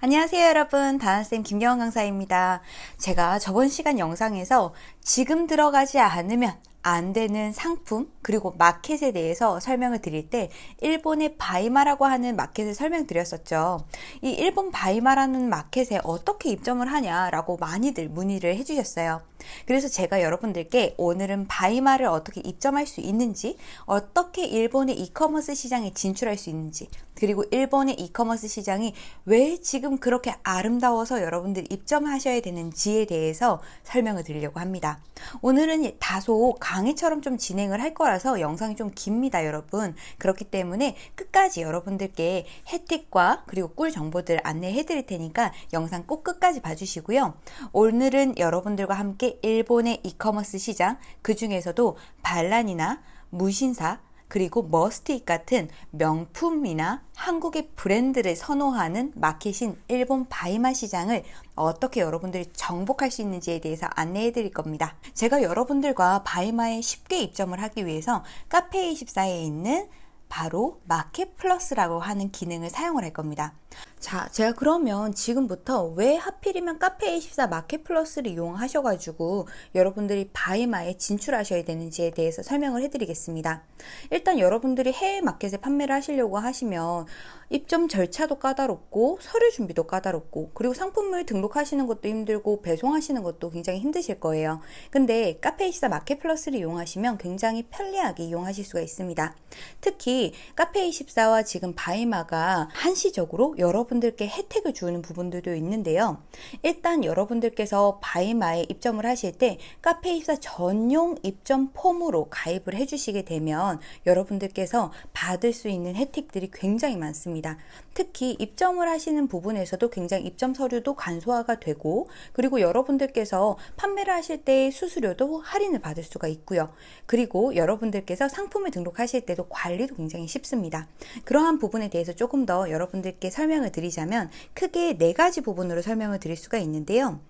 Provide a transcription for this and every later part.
안녕하세요 여러분. 다은쌤 김경원 강사입니다. 제가 저번 시간 영상에서 지금 들어가지 않으면 안 되는 상품 그리고 마켓에 대해서 설명을 드릴 때 일본의 바이마라고 하는 마켓을 설명드렸었죠. 이 일본 바이마라는 마켓에 어떻게 입점을 하냐라고 많이들 문의를 해주셨어요. 그래서 제가 여러분들께 오늘은 바이마를 어떻게 입점할 수 있는지 어떻게 일본의 이커머스 시장에 진출할 수 있는지 그리고 일본의 이커머스 시장이 왜 지금 그렇게 아름다워서 여러분들이 입점하셔야 되는지에 대해서 설명을 드리려고 합니다. 오늘은 다소 강의처럼 좀 진행을 할 거라서 영상이 좀 깁니다 여러분. 그렇기 때문에 끝까지 여러분들께 혜택과 그리고 꿀 정보들 안내해 드릴 테니까 영상 꼭 끝까지 봐주시고요. 오늘은 여러분들과 함께 일본의 이커머스 시장 그 중에서도 발란이나 무신사 그리고 머스트잇 같은 명품이나 한국의 브랜드를 선호하는 마켓인 일본 바이마 시장을 어떻게 여러분들이 정복할 수 있는지에 대해서 안내해 드릴 겁니다. 제가 여러분들과 바이마에 쉽게 입점을 하기 위해서 카페24에 있는 바로 마켓 플러스라고 하는 기능을 사용을 할 겁니다. 자, 제가 그러면 지금부터 왜 하필이면 카페24 마켓 플러스를 이용하셔가지고 여러분들이 바이마에 진출하셔야 되는지에 대해서 설명을 해드리겠습니다. 일단 여러분들이 해외 마켓에 판매를 하시려고 하시면 입점 절차도 까다롭고 서류 준비도 까다롭고 그리고 상품을 등록하시는 것도 힘들고 배송하시는 것도 굉장히 힘드실 거예요. 근데 카페24 마켓 플러스를 이용하시면 굉장히 편리하게 이용하실 수가 있습니다. 특히 카페24와 지금 바이마가 한시적으로 여러분들께 혜택을 주는 부분들도 있는데요. 일단 여러분들께서 바이마에 입점을 하실 때 카페24 전용 입점 폼으로 가입을 해주시게 되면 여러분들께서 받을 수 있는 혜택들이 굉장히 많습니다. 특히 입점을 하시는 부분에서도 굉장히 입점 서류도 간소화가 되고 그리고 여러분들께서 판매를 하실 때 수수료도 할인을 받을 수가 있고요. 그리고 여러분들께서 상품을 등록하실 때도 관리도 굉장히 쉽습니다. 그러한 부분에 대해서 조금 더 여러분들께 설명 을 드리자면 크게 네 가지 부분으로 설명을 드릴 수가 있는데요.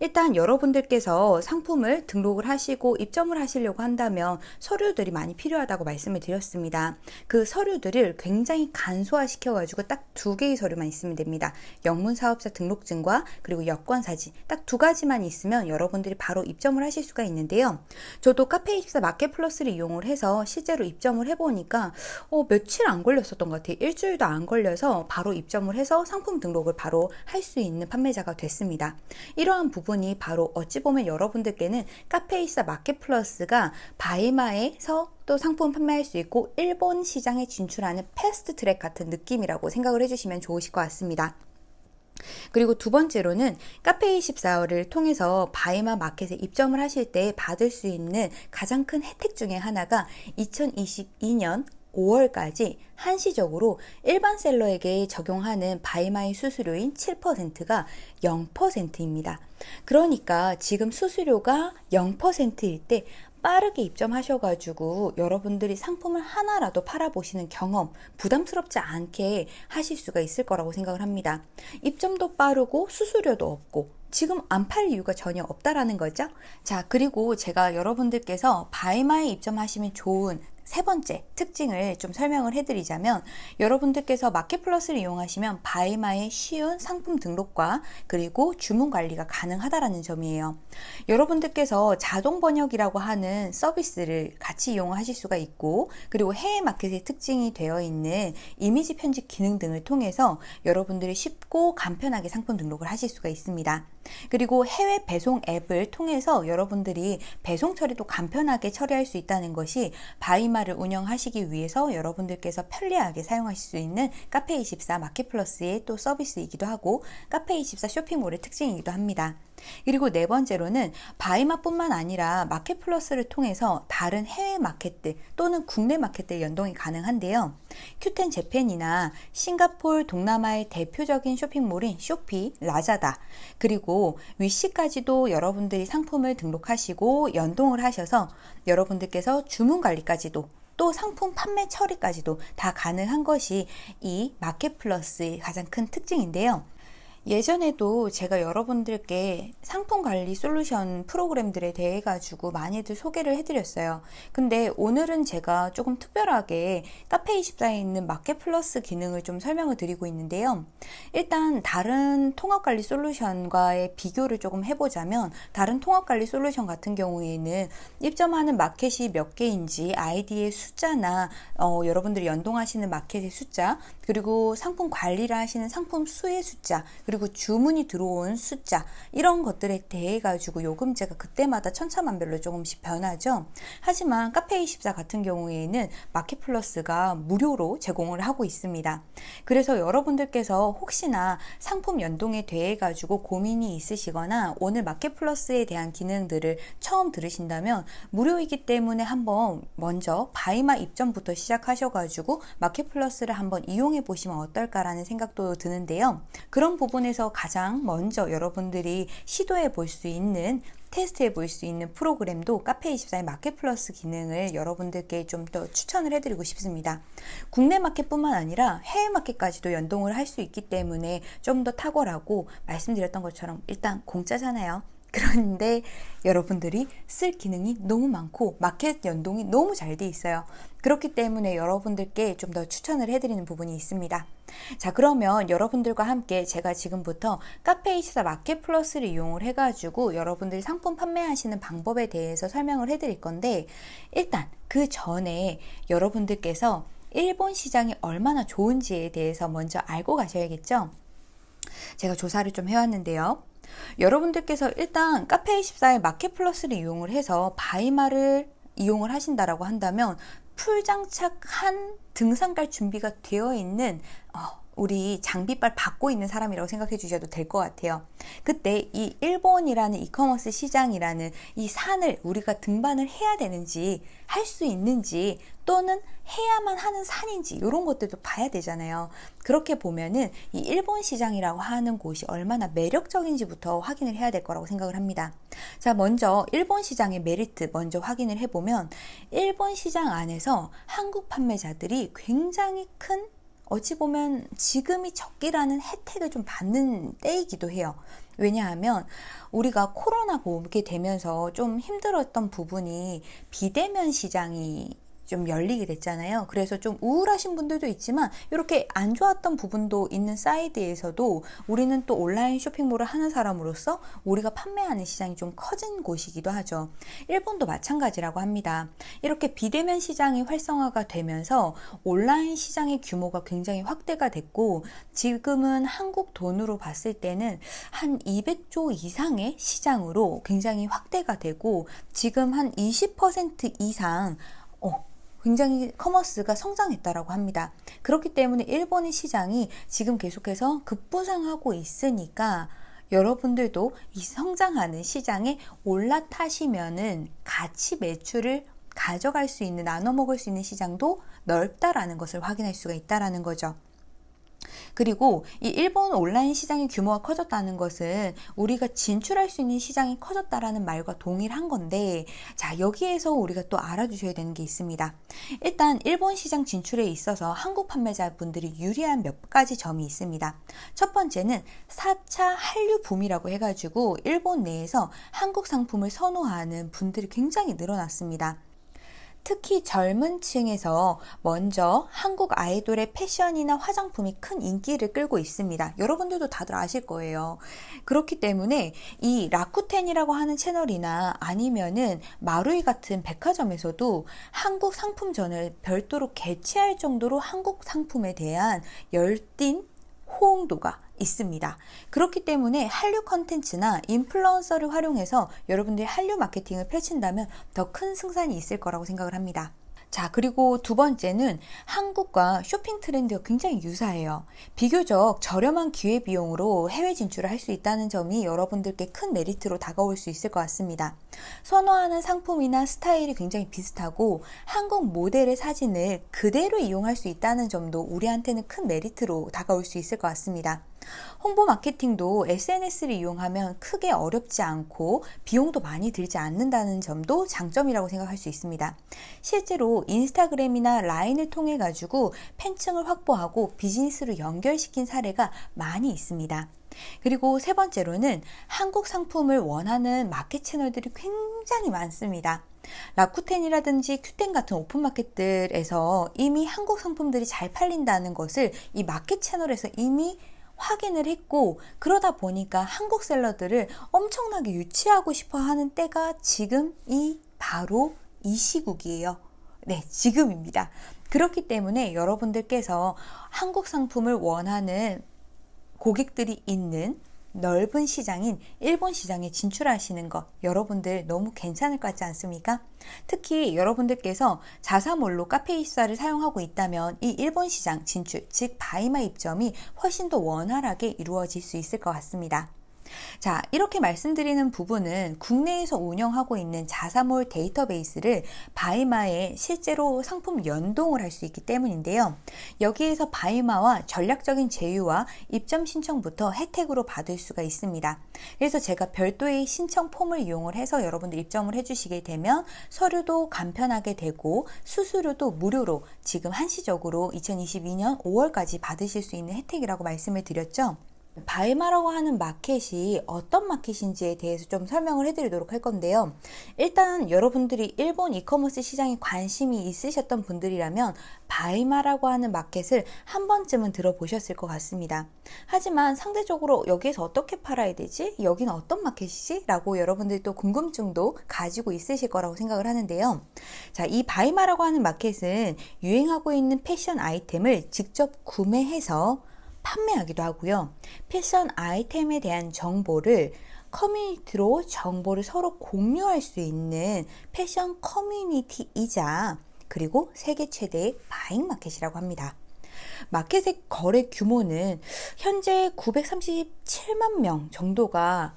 일단 여러분들께서 상품을 등록을 하시고 입점을 하시려고 한다면 서류들이 많이 필요하다고 말씀을 드렸습니다. 그 서류들을 굉장히 간소화시켜 가지고 딱 두 개의 서류만 있으면 됩니다. 영문 사업자 등록증과 그리고 여권 사진 딱 두 가지만 있으면 여러분들이 바로 입점을 하실 수가 있는데요. 저도 카페24 마켓 플러스를 이용을 해서 실제로 입점을 해보니까 어, 며칠 안 걸렸었던 것 같아요. 일주일도 안 걸려서 바로 입점을 해서 상품 등록을 바로 할 수 있는 판매자가 됐습니다. 이러한 부분이 바로 어찌 보면 여러분들께는 카페24 마켓 플러스가 바이마에서 또 상품 판매할 수 있고 일본 시장에 진출하는 패스트 트랙 같은 느낌이라고 생각을 해주시면 좋으실 것 같습니다. 그리고 두 번째로는 카페24를 통해서 바이마 마켓에 입점을 하실 때 받을 수 있는 가장 큰 혜택 중에 하나가 2022년 5월까지 한시적으로 일반 seller에게 적용하는 바이마의 수수료인 7%가 0%입니다. 그러니까 지금 수수료가 0%일 때 빠르게 입점하셔가지고 여러분들이 상품을 하나라도 팔아보시는 경험 부담스럽지 않게 하실 수가 있을 거라고 생각을 합니다. 입점도 빠르고 수수료도 없고 지금 안 팔 이유가 전혀 없다라는 거죠. 자, 그리고 제가 여러분들께서 바이마에 입점하시면 좋은 세 번째 특징을 좀 설명을 해드리자면 여러분들께서 마켓플러스를 이용하시면 바이마의 쉬운 상품 등록과 그리고 주문 관리가 가능하다라는 점이에요. 여러분들께서 자동 번역이라고 하는 서비스를 같이 이용하실 수가 있고 그리고 해외 마켓의 특징이 되어 있는 이미지 편집 기능 등을 통해서 여러분들이 쉽고 간편하게 상품 등록을 하실 수가 있습니다. 그리고 해외 배송 앱을 통해서 여러분들이 배송 처리도 간편하게 처리할 수 있다는 것이 바이마를 운영하시기 위해서 여러분들께서 편리하게 사용하실 수 있는 카페24 마켓플러스의 또 서비스이기도 하고 카페24 쇼핑몰의 특징이기도 합니다. 그리고 네 번째로는 바이마뿐만 아니라 마켓플러스를 통해서 다른 해외 마켓들 또는 국내 마켓들 연동이 가능한데요. 큐텐 재팬이나 싱가폴 동남아의 대표적인 쇼핑몰인 쇼피, 라자다 그리고 위시까지도 여러분들이 상품을 등록하시고 연동을 하셔서 여러분들께서 주문 관리까지도 또 상품 판매 처리까지도 다 가능한 것이 이 마켓플러스의 가장 큰 특징인데요. 예전에도 제가 여러분들께 상품 관리 솔루션 프로그램들에 대해 가지고 많이들 소개를 해드렸어요. 근데 오늘은 제가 조금 특별하게 카페24에 있는 마켓 플러스 기능을 좀 설명을 드리고 있는데요. 일단 다른 통합 관리 솔루션과의 비교를 조금 해보자면 다른 통합 관리 솔루션 같은 경우에는 입점하는 마켓이 몇 개인지 아이디의 숫자나 어, 여러분들이 연동하시는 마켓의 숫자 그리고 상품 관리를 하시는 상품 수의 숫자 그리고 주문이 들어온 숫자 이런 것들에 대해 가지고 요금제가 그때마다 천차만별로 조금씩 변하죠. 하지만 카페24 같은 경우에는 마켓플러스가 무료로 제공을 하고 있습니다. 그래서 여러분들께서 혹시나 상품 연동에 대해 가지고 고민이 있으시거나 오늘 마켓플러스에 대한 기능들을 처음 들으신다면 무료이기 때문에 한번 먼저 바이마 입점부터 시작하셔가지고 마켓플러스를 한번 이용 해 보시면 어떨까라는 생각도 드는데요. 그런 부분에서 가장 먼저 여러분들이 시도해 볼 수 있는 테스트해 볼 수 있는 프로그램도 카페24의 마켓 플러스 기능을 여러분들께 좀 더 추천을 해드리고 싶습니다. 국내 마켓뿐만 아니라 해외 마켓까지도 연동을 할 수 있기 때문에 좀 더 탁월하고 말씀드렸던 것처럼 일단 공짜잖아요. 그런데 여러분들이 쓸 기능이 너무 많고 마켓 연동이 너무 잘 돼 있어요. 그렇기 때문에 여러분들께 좀 더 추천을 해드리는 부분이 있습니다. 자 그러면 여러분들과 함께 제가 지금부터 카페이시사 마켓 플러스를 이용을 해가지고 여러분들이 상품 판매하시는 방법에 대해서 설명을 해드릴 건데 일단 그 전에 여러분들께서 일본 시장이 얼마나 좋은지에 대해서 먼저 알고 가셔야겠죠? 제가 조사를 좀 해왔는데요. 여러분들께서 일단 카페24의 마켓 플러스를 이용을 해서 바이마를 이용을 하신다라고 한다면 full 장착한 등산갈 준비가 되어 있는 어, 우리 장비빨 받고 있는 사람이라고 생각해 주셔도 될 것 같아요. 그때 이 일본이라는 이커머스 시장이라는 이 산을 우리가 등반을 해야 되는지 할 수 있는지 또는 해야만 하는 산인지 이런 것들도 봐야 되잖아요. 그렇게 보면은 이 일본 시장이라고 하는 곳이 얼마나 매력적인지부터 확인을 해야 될 거라고 생각을 합니다. 자, 먼저 일본 시장의 메리트 먼저 확인을 해보면 일본 시장 안에서 한국 판매자들이 굉장히 큰 어찌 보면 지금이 적기라는 혜택을 좀 받는 때이기도 해요. 왜냐하면 우리가 코로나 보게 되면서 좀 힘들었던 부분이 비대면 시장이 좀 열리게 됐잖아요. 그래서 좀 우울하신 분들도 있지만 이렇게 안 좋았던 부분도 있는 사이드에서도 우리는 또 온라인 쇼핑몰을 하는 사람으로서 우리가 판매하는 시장이 좀 커진 곳이기도 하죠. 일본도 마찬가지라고 합니다. 이렇게 비대면 시장이 활성화가 되면서 온라인 시장의 규모가 굉장히 확대가 됐고 지금은 한국 돈으로 봤을 때는 한 200조 이상의 시장으로 굉장히 확대가 되고 지금 한 20% 이상 어, 굉장히 커머스가 성장했다라고 합니다. 그렇기 때문에 일본의 시장이 지금 계속해서 급부상하고 있으니까 여러분들도 이 성장하는 시장에 올라타시면은 같이 매출을 가져갈 수 있는 나눠 먹을 수 있는 시장도 넓다라는 것을 확인할 수가 있다라는 거죠. 그리고 이 일본 온라인 시장의 규모가 커졌다는 것은 우리가 진출할 수 있는 시장이 커졌다라는 말과 동일한 건데 자 여기에서 우리가 또 알아주셔야 되는 게 있습니다. 일단 일본 시장 진출에 있어서 한국 판매자분들이 유리한 몇 가지 점이 있습니다. 첫 번째는 4차 한류 붐이라고 해가지고 일본 내에서 한국 상품을 선호하는 분들이 굉장히 늘어났습니다. 특히 젊은 층에서 먼저 한국 아이돌의 패션이나 화장품이 큰 인기를 끌고 있습니다. 여러분들도 다들 아실 거예요. 그렇기 때문에 이 라쿠텐이라고 하는 채널이나 아니면은 마루이 같은 백화점에서도 한국 상품전을 별도로 개최할 정도로 한국 상품에 대한 열띤 호응도가 있습니다. 그렇기 때문에 한류 컨텐츠나 인플루언서를 활용해서 여러분들이 한류 마케팅을 펼친다면 더 큰 승산이 있을 거라고 생각을 합니다. 자, 그리고 두 번째는 한국과 쇼핑 트렌드가 굉장히 유사해요. 비교적 저렴한 기회비용으로 해외 진출을 할 수 있다는 점이 여러분들께 큰 메리트로 다가올 수 있을 것 같습니다. 선호하는 상품이나 스타일이 굉장히 비슷하고 한국 모델의 사진을 그대로 이용할 수 있다는 점도 우리한테는 큰 메리트로 다가올 수 있을 것 같습니다. 홍보 마케팅도 SNS를 이용하면 크게 어렵지 않고 비용도 많이 들지 않는다는 점도 장점이라고 생각할 수 있습니다. 실제로 인스타그램이나 라인을 통해 가지고 팬층을 확보하고 비즈니스로 연결시킨 사례가 많이 있습니다. 그리고 세 번째로는 한국 상품을 원하는 마켓 채널들이 굉장히 많습니다. 라쿠텐이라든지 큐텐 같은 오픈마켓들에서 이미 한국 상품들이 잘 팔린다는 것을 이 마켓 채널에서 이미 확인을 했고 그러다 보니까 한국 셀러들을 엄청나게 유치하고 싶어 하는 때가 지금 이 바로 이 시국이에요. 네, 지금입니다. 그렇기 때문에 여러분들께서 한국 상품을 원하는 고객들이 있는 넓은 시장인 일본 시장에 진출하시는 것 여러분들 너무 괜찮을 것 같지 않습니까? 특히 여러분들께서 자사몰로 카페이사를 사용하고 있다면 이 일본 시장 진출, 즉 바이마 입점이 훨씬 더 원활하게 이루어질 수 있을 것 같습니다. 자, 이렇게 말씀드리는 부분은 국내에서 운영하고 있는 자사몰 데이터베이스를 바이마에 실제로 상품 연동을 할 수 있기 때문인데요. 여기에서 바이마와 전략적인 제휴와 입점 신청부터 혜택으로 받을 수가 있습니다. 그래서 제가 별도의 신청 폼을 이용을 해서 여러분들 입점을 해주시게 되면 서류도 간편하게 되고 수수료도 무료로 지금 한시적으로 2022년 5월까지 받으실 수 있는 혜택이라고 말씀을 드렸죠. 바이마라고 하는 마켓이 어떤 마켓인지에 대해서 좀 설명을 해드리도록 할 건데요. 일단 여러분들이 일본 이커머스 시장에 관심이 있으셨던 분들이라면 바이마라고 하는 마켓을 한 번쯤은 들어보셨을 것 같습니다. 하지만 상대적으로 여기에서 어떻게 팔아야 되지? 여기는 어떤 마켓이지? 라고 여러분들이 또 궁금증도 가지고 있으실 거라고 생각을 하는데요. 자, 이 바이마라고 하는 마켓은 유행하고 있는 패션 아이템을 직접 구매해서 판매하기도 하고요. 패션 아이템에 대한 정보를 커뮤니티로 정보를 서로 공유할 수 있는 패션 커뮤니티이자 그리고 세계 최대의 buying 마켓이라고 합니다. 마켓의 거래 규모는 현재 937만 명 정도가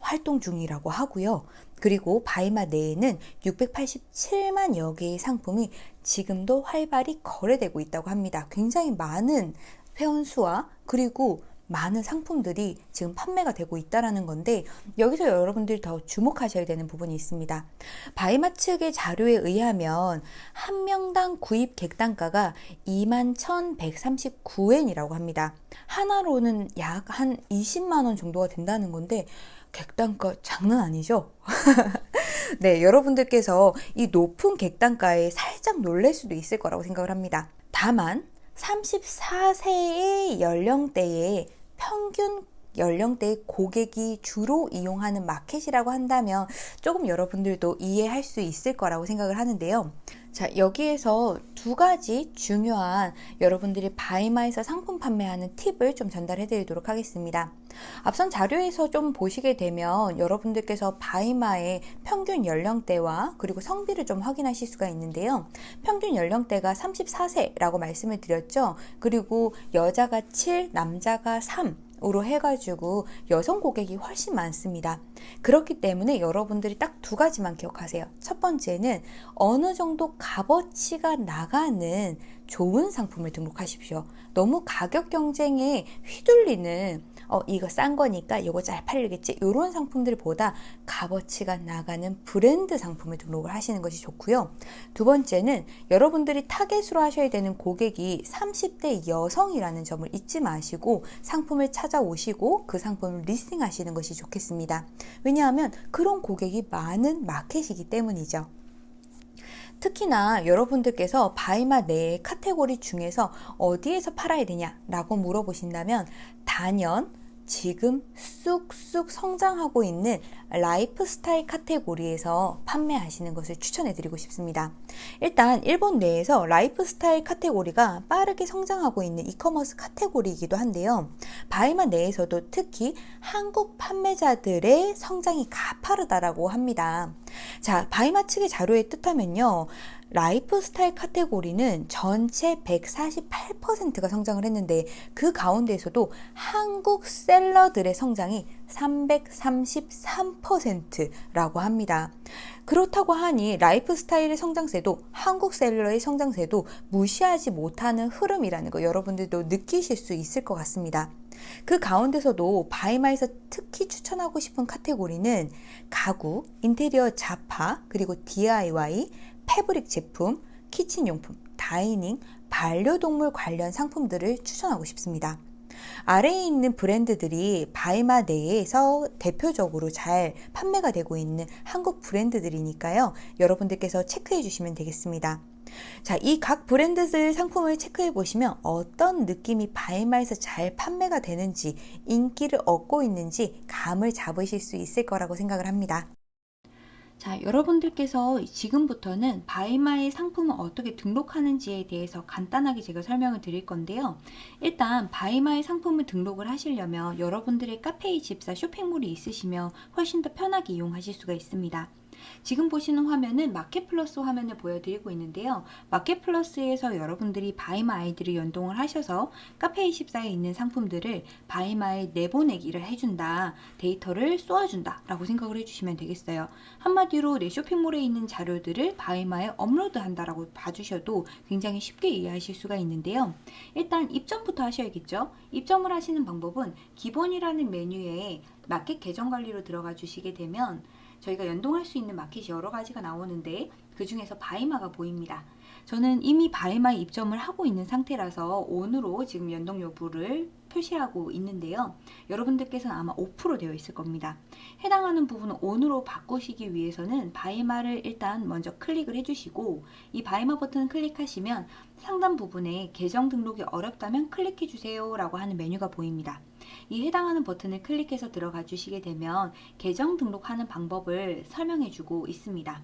활동 중이라고 하고요. 그리고 바이마 내에는 687만여 개의 상품이 지금도 활발히 거래되고 있다고 합니다. 굉장히 많은 회원수와 그리고 많은 상품들이 지금 판매가 되고 있다라는 건데 여기서 여러분들이 더 주목하셔야 되는 부분이 있습니다. 바이마 측의 자료에 의하면 한 명당 구입 객단가가 21,139엔이라고 합니다. 하나로는 약 한 20만 원 정도가 된다는 건데 객단가 장난 아니죠? 네, 여러분들께서 이 높은 객단가에 살짝 놀랄 수도 있을 거라고 생각을 합니다. 다만 34세의 연령대의 평균 연령대의 고객이 주로 이용하는 마켓이라고 한다면 조금 여러분들도 이해할 수 있을 거라고 생각을 하는데요. 자, 여기에서 두 가지 중요한 여러분들이 바이마에서 상품 판매하는 팁을 좀 전달해 드리도록 하겠습니다. 앞선 자료에서 좀 보시게 되면 여러분들께서 바이마의 평균 연령대와 그리고 성비를 좀 확인하실 수가 있는데요. 평균 연령대가 34세라고 말씀을 드렸죠. 그리고 여자가 7, 남자가 3, 으로 해가지고 여성 고객이 훨씬 많습니다. 그렇기 때문에 여러분들이 딱 두 가지만 기억하세요. 첫 번째는 어느 정도 값어치가 나가는 좋은 상품을 등록하십시오. 너무 가격 경쟁에 휘둘리는 어 이거 싼 거니까 이거 잘 팔리겠지 이런 상품들보다 값어치가 나가는 브랜드 상품을 등록을 하시는 것이 좋고요. 두 번째는 여러분들이 타겟으로 하셔야 되는 고객이 30대 여성이라는 점을 잊지 마시고 상품을 찾아오시고 그 상품을 listing하시는 것이 좋겠습니다. 왜냐하면 그런 고객이 많은 마켓이기 때문이죠. 특히나 여러분들께서 바이마 내의 카테고리 중에서 어디에서 팔아야 되냐라고 물어보신다면 단연 지금 쑥쑥 성장하고 있는 라이프스타일 카테고리에서 판매하시는 것을 추천해 드리고 싶습니다. 일단 일본 내에서 라이프스타일 카테고리가 빠르게 성장하고 있는 이커머스 카테고리이기도 한데요. 바이마 내에서도 특히 한국 판매자들의 성장이 가파르다라고 합니다. 자, 바이마 측의 자료에 따르면요. 라이프스타일 카테고리는 전체 148%가 성장을 했는데 그 가운데에서도 한국 셀러들의 성장이 333%라고 합니다. 그렇다고 하니 라이프스타일의 성장세도 한국 셀러의 성장세도 무시하지 못하는 흐름이라는 거 여러분들도 느끼실 수 있을 것 같습니다. 그 가운데서도 바이마에서 특히 추천하고 싶은 카테고리는 가구, 인테리어 자파, 그리고 DIY, 패브릭 제품, 키친용품, 다이닝, 반려동물 관련 상품들을 추천하고 싶습니다. 아래에 있는 브랜드들이 바이마 내에서 대표적으로 잘 판매가 되고 있는 한국 브랜드들이니까요. 여러분들께서 체크해 주시면 되겠습니다. 자, 이 각 브랜드들 상품을 체크해 보시면 어떤 느낌이 바이마에서 잘 판매가 되는지, 인기를 얻고 있는지 감을 잡으실 수 있을 거라고 생각을 합니다. 자, 여러분들께서 지금부터는 바이마의 상품을 어떻게 등록하는지에 대해서 간단하게 제가 설명을 드릴 건데요. 일단 바이마의 상품을 등록을 하시려면 여러분들의 카페24 쇼핑몰이 있으시면 훨씬 더 편하게 이용하실 수가 있습니다. 지금 보시는 화면은 마켓플러스 화면을 보여드리고 있는데요. 마켓플러스에서 여러분들이 바이마 아이디를 연동을 하셔서 카페24에 있는 상품들을 바이마에 내보내기를 해준다. 데이터를 쏘아준다. 라고 생각을 해주시면 되겠어요. 한마디로 내 쇼핑몰에 있는 자료들을 바이마에 업로드한다 라고 봐주셔도 굉장히 쉽게 이해하실 수가 있는데요. 일단 입점부터 하셔야겠죠. 입점을 하시는 방법은 기본이라는 메뉴에 마켓 계정 관리로 들어가 주시게 되면 저희가 연동할 수 있는 마켓이 여러 가지가 나오는데 그 중에서 바이마가 보입니다. 저는 이미 바이마에 입점을 하고 있는 상태라서 on으로 지금 연동 여부를 표시하고 있는데요. 여러분들께서는 아마 5% 되어 있을 겁니다. 해당하는 부분을 온으로 바꾸시기 위해서는 바이마를 일단 먼저 클릭을 해주시고 이 바이마 버튼을 클릭하시면 상단 부분에 계정 등록이 어렵다면 클릭해 주세요 라고 하는 메뉴가 보입니다. 이 해당하는 버튼을 클릭해서 들어가 주시게 되면 계정 등록하는 방법을 설명해 주고 있습니다.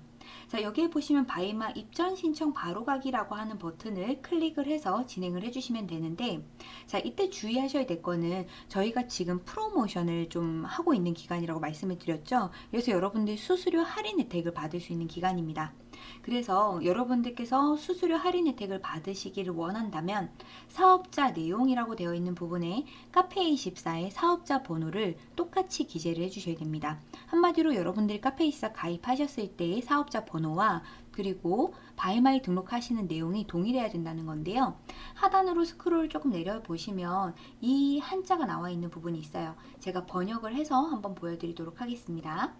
자 여기에 보시면 바이마 입전 신청 바로가기라고 하는 버튼을 클릭을 해서 진행을 해주시면 되는데 자 이때 주의하셔야 될 거는 저희가 지금 프로모션을 좀 하고 있는 기간이라고 말씀을 드렸죠 그래서 여러분들 수수료 할인 혜택을 받을 수 있는 기간입니다 그래서 여러분들께서 수수료 할인 혜택을 받으시기를 원한다면 사업자 내용이라고 되어 있는 부분에 카페24의 사업자 번호를 똑같이 기재를 해주셔야 됩니다. 한마디로 여러분들이 카페24 가입하셨을 때의 사업자 번호와 그리고 바이마에 등록하시는 내용이 동일해야 된다는 건데요. 하단으로 스크롤 조금 내려보시면 이 한자가 나와 있는 부분이 있어요. 제가 번역을 해서 한번 보여드리도록 하겠습니다.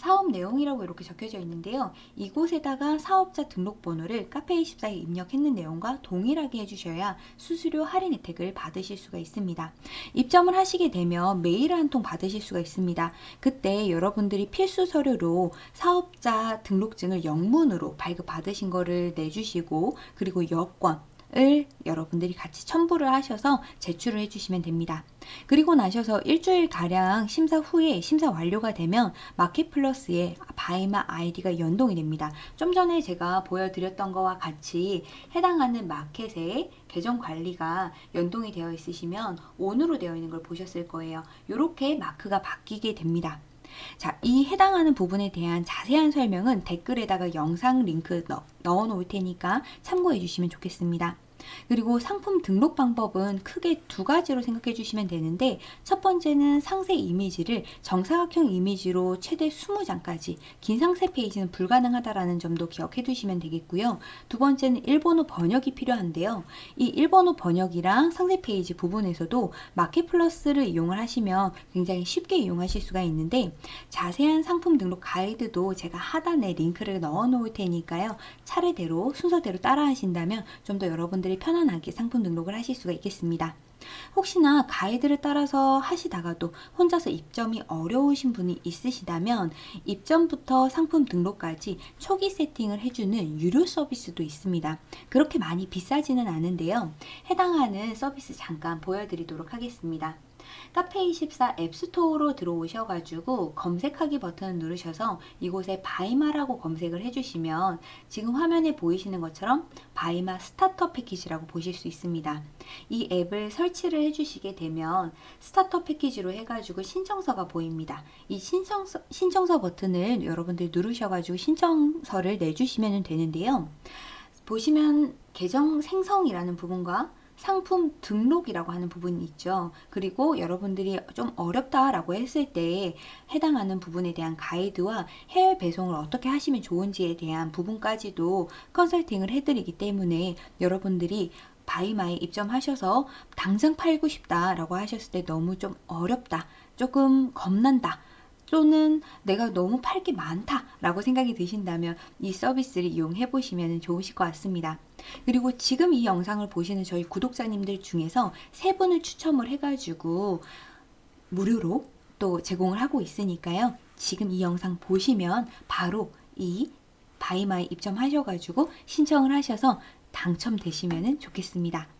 사업 내용이라고 이렇게 적혀져 있는데요. 이곳에다가 사업자 등록번호를 카페24에 입력했는 내용과 동일하게 해주셔야 수수료 할인 혜택을 받으실 수가 있습니다. 입점을 하시게 되면 메일 한 통 받으실 수가 있습니다. 그때 여러분들이 필수 서류로 사업자 등록증을 영문으로 발급 받으신 거를 내주시고 그리고 여권 을 여러분들이 같이 첨부를 하셔서 제출을 해주시면 됩니다. 그리고 나셔서 일주일 가량 심사 후에 심사 완료가 되면 마켓플러스에 바이마 아이디가 연동이 됩니다. 좀 전에 제가 보여드렸던 것과 같이 해당하는 마켓의 계정 관리가 연동이 되어 있으시면 on으로 되어 있는 걸 보셨을 거예요. 이렇게 마크가 바뀌게 됩니다. 자, 이 해당하는 부분에 대한 자세한 설명은 댓글에다가 영상 링크 넣, 넣어 놓을 테니까 참고해 주시면 좋겠습니다. 그리고 상품 등록 방법은 크게 두 가지로 생각해 주시면 되는데 첫 번째는 상세 이미지를 정사각형 이미지로 최대 20장까지 긴 상세 페이지는 불가능하다라는 점도 기억해 두시면 되겠고요. 두 번째는 일본어 번역이 필요한데요. 이 일본어 번역이랑 상세 페이지 부분에서도 마켓 플러스를 이용을 하시면 굉장히 쉽게 이용하실 수가 있는데 자세한 상품 등록 가이드도 제가 하단에 링크를 넣어 놓을 테니까요. 차례대로 순서대로 따라 하신다면 좀 더 여러분들 이 편안하게 상품 등록을 하실 수가 있겠습니다. 혹시나 가이드를 따라서 하시다가도 혼자서 입점이 어려우신 분이 있으시다면 입점부터 상품 등록까지 초기 세팅을 해주는 유료 서비스도 있습니다. 그렇게 많이 비싸지는 않은데요. 해당하는 서비스 잠깐 보여드리도록 하겠습니다. 카페24 앱스토어로 들어오셔가지고 검색하기 버튼을 누르셔서 이곳에 바이마라고 검색을 해주시면 지금 화면에 보이시는 것처럼 바이마 starter 패키지라고 보실 수 있습니다. 이 앱을 설치를 해주시게 되면 starter 패키지로 해가지고 신청서가 보입니다. 이 신청서, 신청서 버튼을 여러분들 누르셔가지고 신청서를 내주시면 되는데요. 보시면 계정 생성이라는 부분과 상품 등록이라고 하는 부분이 있죠. 그리고 여러분들이 좀 어렵다라고 했을 때 해당하는 부분에 대한 가이드와 해외 배송을 어떻게 하시면 좋은지에 대한 부분까지도 컨설팅을 해드리기 때문에 여러분들이 바이마에 입점하셔서 당장 팔고 싶다라고 하셨을 때 너무 좀 어렵다, 조금 겁난다. 또는 내가 너무 팔 게 많다 라고 생각이 드신다면 이 서비스를 이용해 보시면 좋으실 것 같습니다. 그리고 지금 이 영상을 보시는 저희 구독자님들 중에서 세 분을 추첨을 해가지고 무료로 또 제공을 하고 있으니까요. 지금 이 영상 보시면 바로 이 바이마에 입점하셔가지고 신청을 하셔서 당첨되시면 좋겠습니다.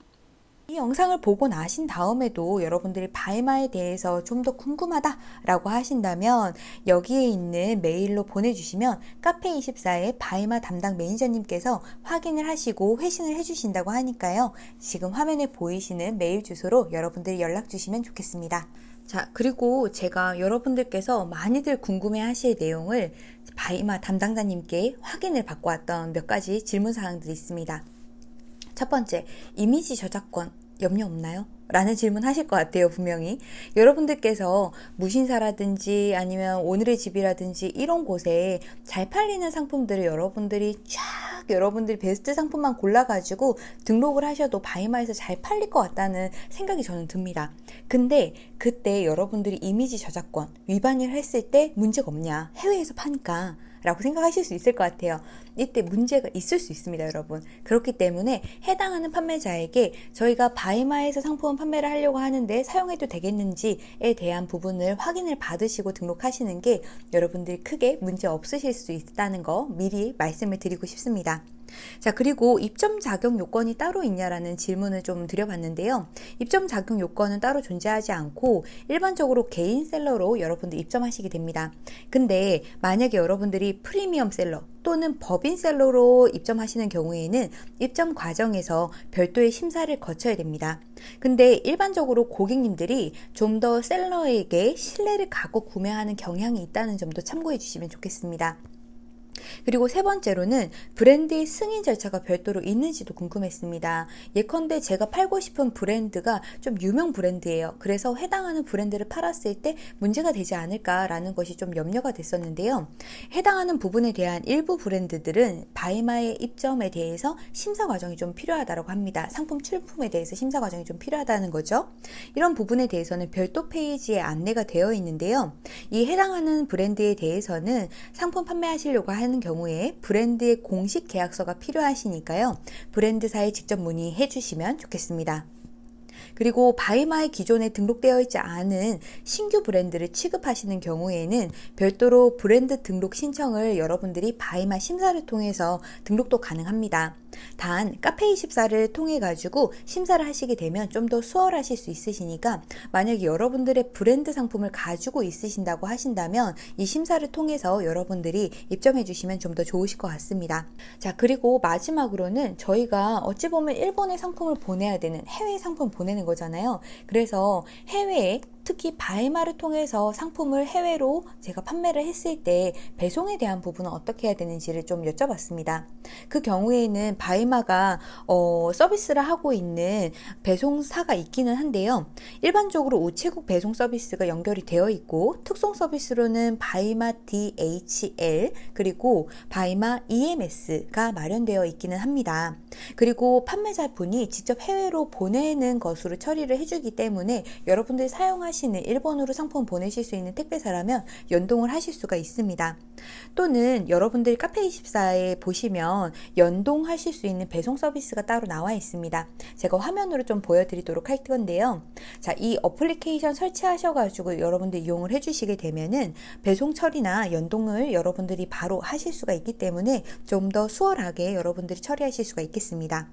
이 영상을 보고 나신 다음에도 여러분들이 바이마에 대해서 좀 더 궁금하다 라고 하신다면 여기에 있는 메일로 보내주시면 카페24의 바이마 담당 매니저님께서 확인을 하시고 회신을 해주신다고 하니까요. 지금 화면에 보이시는 메일 주소로 여러분들이 연락 주시면 좋겠습니다. 자, 그리고 제가 여러분들께서 많이들 궁금해 하실 내용을 바이마 담당자님께 확인을 받고 왔던 몇 가지 질문 사항들이 있습니다. 첫 번째, 이미지 저작권 염려 없나요? 라는 질문 하실 것 같아요, 분명히. 여러분들께서 무신사라든지 아니면 오늘의 집이라든지 이런 곳에 잘 팔리는 상품들을 여러분들이 쫙 여러분들이 베스트 상품만 골라가지고 등록을 하셔도 바이마에서 잘 팔릴 것 같다는 생각이 저는 듭니다. 근데 그때 여러분들이 이미지 저작권 위반을 했을 때 문제가 없냐? 해외에서 파니까. 라고 생각하실 수 있을 것 같아요. 이때 문제가 있을 수 있습니다, 여러분. 그렇기 때문에 해당하는 판매자에게 저희가 바이마에서 상품 판매를 하려고 하는데 사용해도 되겠는지에 대한 부분을 확인을 받으시고 등록하시는 게 여러분들이 크게 문제 없으실 수 있다는 거 미리 말씀을 드리고 싶습니다. 자, 그리고 입점 자격 요건이 따로 있냐라는 질문을 좀 드려봤는데요. 입점 자격 요건은 따로 존재하지 않고 일반적으로 개인 셀러로 여러분들 입점하시게 됩니다. 근데 만약에 여러분들이 프리미엄 셀러 또는 법인 셀러로 입점하시는 경우에는 입점 과정에서 별도의 심사를 거쳐야 됩니다. 근데 일반적으로 고객님들이 좀 더 셀러에게 신뢰를 갖고 구매하는 경향이 있다는 점도 참고해 주시면 좋겠습니다. 그리고 세 번째로는 브랜드의 승인 절차가 별도로 있는지도 궁금했습니다. 예컨대 제가 팔고 싶은 브랜드가 좀 유명 브랜드예요. 그래서 해당하는 브랜드를 팔았을 때 문제가 되지 않을까라는 것이 좀 염려가 됐었는데요. 해당하는 부분에 대한 일부 브랜드들은 바이마의 입점에 대해서 심사 과정이 좀 필요하다고 합니다. 상품 출품에 대해서 심사 과정이 좀 필요하다는 거죠. 이런 부분에 대해서는 별도 페이지에 안내가 되어 있는데요. 이 해당하는 브랜드에 대해서는 상품 판매하시려고 하는 하는 경우에 브랜드의 공식 계약서가 필요하시니까요. 브랜드사에 직접 문의해 주시면 좋겠습니다. 그리고 바이마의 기존에 등록되어 있지 않은 신규 브랜드를 취급하시는 경우에는 별도로 브랜드 등록 신청을 여러분들이 바이마 심사를 통해서 등록도 가능합니다. 단 카페24를 통해 가지고 심사를 하시게 되면 좀 더 수월하실 수 있으시니까 만약에 여러분들의 브랜드 상품을 가지고 있으신다고 하신다면 이 심사를 통해서 여러분들이 입점해 주시면 좀 더 좋으실 것 같습니다. 자 그리고 마지막으로는 저희가 어찌 보면 일본의 상품을 보내야 되는 해외 상품 보내는 거잖아요. 그래서 해외에 특히 바이마를 통해서 상품을 해외로 제가 판매를 했을 때 배송에 대한 부분은 어떻게 해야 되는지를 좀 여쭤봤습니다. 그 경우에는 바이마가 어, 서비스를 하고 있는 배송사가 있기는 한데요. 일반적으로 우체국 배송 서비스가 연결이 되어 있고 특송 서비스로는 바이마 DHL 그리고 바이마 EMS가 마련되어 있기는 합니다. 그리고 판매자분이 직접 해외로 보내는 것으로 처리를 해주기 때문에 여러분들이 사용하 시 하시는 일본으로 상품 보내실 수 있는 택배사라면 연동을 하실 수가 있습니다. 또는 여러분들 카페24에 보시면 연동하실 수 있는 배송 서비스가 따로 나와 있습니다. 제가 화면으로 좀 보여드리도록 할 건데요. 자, 이 어플리케이션 설치하셔가지고 여러분들 이용을 해주시게 되면은 배송 처리나 연동을 여러분들이 바로 하실 수가 있기 때문에 좀 더 수월하게 여러분들이 처리하실 수가 있겠습니다.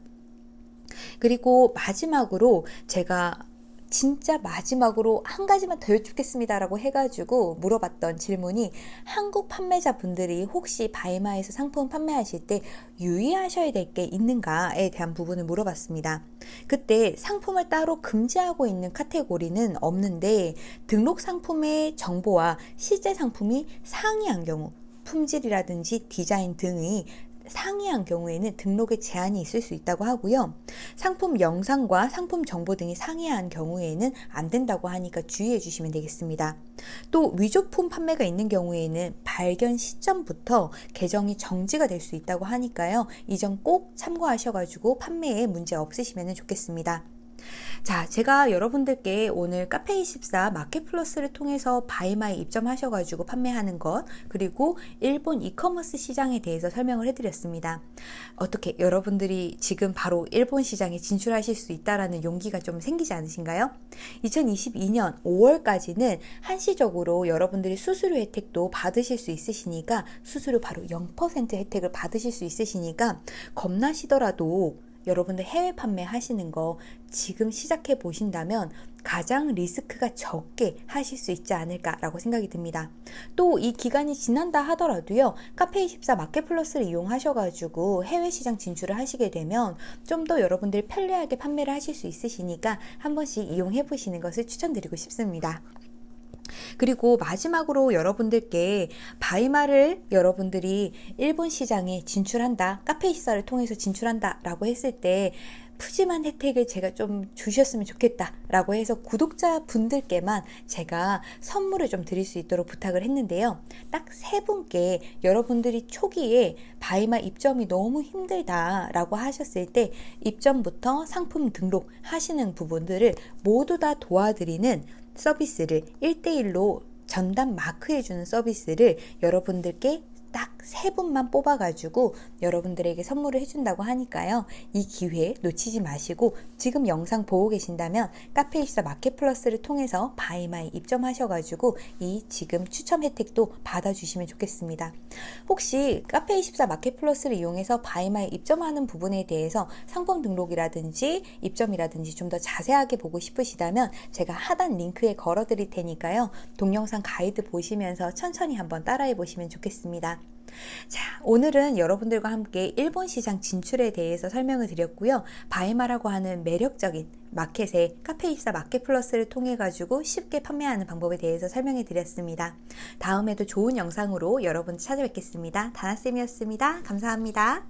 그리고 마지막으로 제가 진짜 마지막으로 한 가지만 더 여쭙겠습니다라고 해가지고 물어봤던 질문이 한국 판매자 분들이 혹시 바이마에서 상품 판매하실 때 유의하셔야 될 게 있는가에 대한 부분을 물어봤습니다. 그때 상품을 따로 금지하고 있는 카테고리는 없는데 등록 상품의 정보와 실제 상품이 상이한 경우 품질이라든지 디자인 등이 상이한 경우에는 등록에 제한이 있을 수 있다고 하고요. 상품 영상과 상품 정보 등이 상이한 경우에는 안 된다고 하니까 주의해 주시면 되겠습니다. 또 위조품 판매가 있는 경우에는 발견 시점부터 계정이 정지가 될 수 있다고 하니까요. 이 점 꼭 참고하셔가지고 판매에 문제 없으시면 좋겠습니다. 자, 제가 여러분들께 오늘 카페24 마켓플러스를 통해서 바이마에 입점하셔가지고 판매하는 것, 그리고 일본 이커머스 시장에 대해서 설명을 해드렸습니다. 어떻게 여러분들이 지금 바로 일본 시장에 진출하실 수 있다라는 용기가 좀 생기지 않으신가요? 2022년 5월까지는 한시적으로 여러분들이 수수료 혜택도 받으실 수 있으시니까 수수료 바로 0% 혜택을 받으실 수 있으시니까 겁나시더라도 여러분들 해외 판매 하시는 거 지금 시작해 보신다면 가장 리스크가 적게 하실 수 있지 않을까라고 생각이 듭니다. 또 이 기간이 지난다 하더라도요, 카페24 마켓플러스를 이용하셔가지고 해외 시장 진출을 하시게 되면 좀 더 여러분들이 편리하게 판매를 하실 수 있으시니까 한 번씩 이용해 보시는 것을 추천드리고 싶습니다. 그리고 마지막으로 여러분들께 바이마를 여러분들이 일본 시장에 진출한다, 카페24를 통해서 진출한다 라고 했을 때 푸짐한 혜택을 제가 좀 주셨으면 좋겠다 라고 해서 구독자 분들께만 제가 선물을 좀 드릴 수 있도록 부탁을 했는데요. 딱 세 분께 여러분들이 초기에 바이마 입점이 너무 힘들다 라고 하셨을 때 입점부터 상품 등록 하시는 부분들을 모두 다 도와드리는 서비스를 1대1로 전담 마크해주는 서비스를 여러분들께 딱 세 분만 뽑아가지고 여러분들에게 선물을 해준다고 하니까요. 이 기회 놓치지 마시고 지금 영상 보고 계신다면 카페24 마켓플러스를 통해서 바이마에 입점하셔가지고 이 지금 추첨 혜택도 받아주시면 좋겠습니다. 혹시 카페24 마켓플러스를 이용해서 바이마에 입점하는 부분에 대해서 상품 등록이라든지 입점이라든지 좀 더 자세하게 보고 싶으시다면 제가 하단 링크에 걸어 드릴 테니까요. 동영상 가이드 보시면서 천천히 한번 따라해 보시면 좋겠습니다. 자, 오늘은 여러분들과 함께 일본 시장 진출에 대해서 설명을 드렸고요. 바이마라고 하는 매력적인 마켓에 카페24 마켓 플러스를 통해 가지고 쉽게 판매하는 방법에 대해서 설명해 드렸습니다. 다음에도 좋은 영상으로 여러분 찾아뵙겠습니다. 다나쌤이었습니다. 감사합니다.